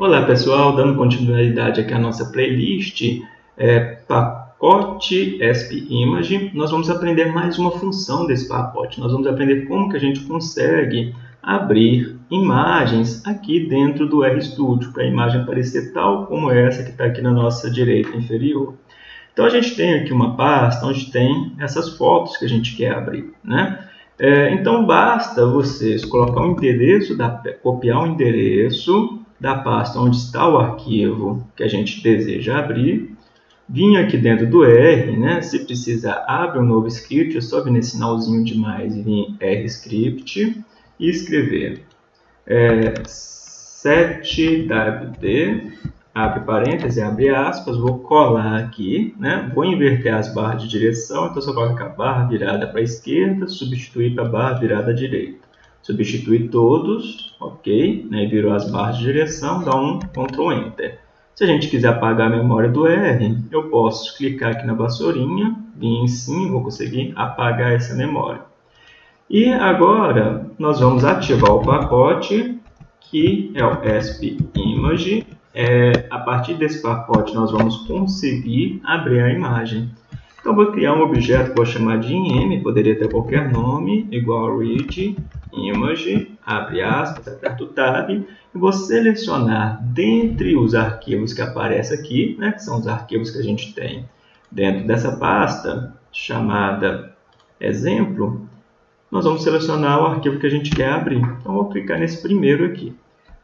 Olá pessoal, dando continuidade aqui à nossa playlist é, pacote ESP Image, nós vamos aprender mais uma função desse pacote. Nós vamos aprender como que a gente consegue abrir imagens aqui dentro do RStudio, para a imagem aparecer tal como essa que está aqui na nossa direita inferior. Então a gente tem aqui uma pasta onde tem essas fotos que a gente quer abrir. Né? É, então basta vocês colocar o endereço, da, copiar o endereço da pasta onde está o arquivo que a gente deseja abrir, vir aqui dentro do R, né? se precisar, abre um novo script, é só vir nesse sinalzinho de mais e vir R script e escrever é, 7wd, abre parênteses, abre aspas, vou colar aqui, né? vou inverter as barras de direção, então só colocar a barra virada para a esquerda, substituir para a barra virada à direita substituir todos, ok, né, virou as barras de direção, dá um Ctrl Enter. Se a gente quiser apagar a memória do R, eu posso clicar aqui na vassourinha, vir em cima, vou conseguir apagar essa memória. E agora nós vamos ativar o pacote que é o ESP Image. É, a partir desse pacote nós vamos conseguir abrir a imagem. Então vou criar um objeto que vou chamar de im, poderia ter qualquer nome, igual read image, abre aspas, aperto tab, e vou selecionar dentre os arquivos que aparecem aqui, né, que são os arquivos que a gente tem dentro dessa pasta, chamada exemplo, nós vamos selecionar o arquivo que a gente quer abrir. Então vou clicar nesse primeiro aqui.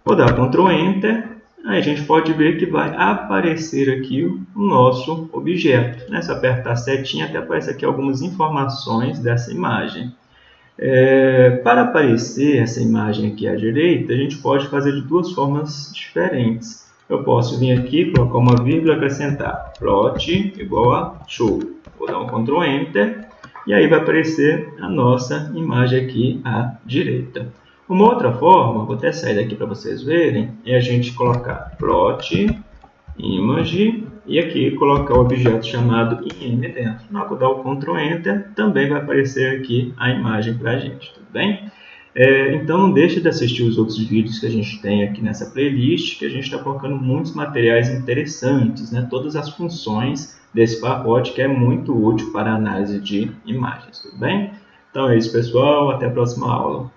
Vou dar Ctrl Enter a gente pode ver que vai aparecer aqui o nosso objeto. Né? Se apertar a setinha, até aparece aqui algumas informações dessa imagem. É, para aparecer essa imagem aqui à direita, a gente pode fazer de duas formas diferentes. Eu posso vir aqui, colocar uma vírgula acrescentar plot igual a show. Vou dar um Ctrl Enter e aí vai aparecer a nossa imagem aqui à direita. Uma outra forma, vou até sair daqui para vocês verem, é a gente colocar plot, image, e aqui colocar o objeto chamado im dentro. Na hora que eu dar o Ctrl Enter, também vai aparecer aqui a imagem para a gente, tudo bem? É, então não deixe de assistir os outros vídeos que a gente tem aqui nessa playlist, que a gente está colocando muitos materiais interessantes, né? todas as funções desse pacote que é muito útil para análise de imagens, tudo bem? Então é isso pessoal, até a próxima aula.